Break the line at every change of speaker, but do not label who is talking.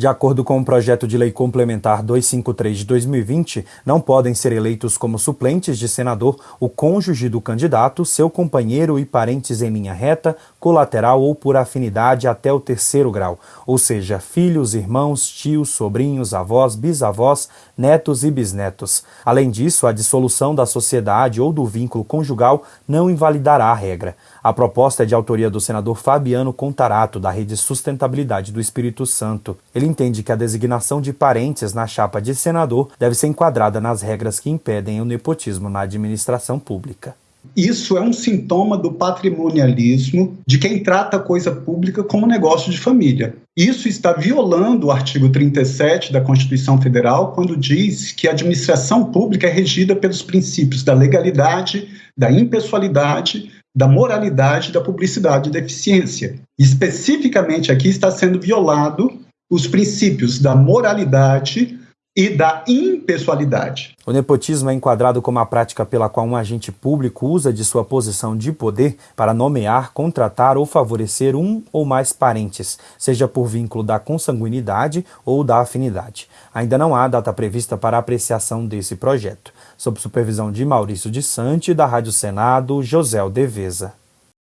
De acordo com o projeto de lei complementar 253 de 2020, não podem ser eleitos como suplentes de senador o cônjuge do candidato, seu companheiro e parentes em linha reta, colateral ou por afinidade até o terceiro grau, ou seja, filhos, irmãos, tios, sobrinhos, avós, bisavós, netos e bisnetos. Além disso, a dissolução da sociedade ou do vínculo conjugal não invalidará a regra. A proposta é de autoria do senador Fabiano Contarato, da Rede Sustentabilidade do Espírito Santo. Ele entende que a designação de parentes na chapa de senador deve ser enquadrada nas regras que impedem o nepotismo na administração pública.
Isso é um sintoma do patrimonialismo de quem trata a coisa pública como negócio de família. Isso está violando o artigo 37 da Constituição Federal, quando diz que a administração pública é regida pelos princípios da legalidade, da impessoalidade, da moralidade, da publicidade e da eficiência. Especificamente aqui está sendo violado os princípios da moralidade e da impessoalidade.
O nepotismo é enquadrado como a prática pela qual um agente público usa de sua posição de poder para nomear, contratar ou favorecer um ou mais parentes, seja por vínculo da consanguinidade ou da afinidade. Ainda não há data prevista para apreciação desse projeto. Sob supervisão de Maurício de Sante, da Rádio Senado, José Deveza.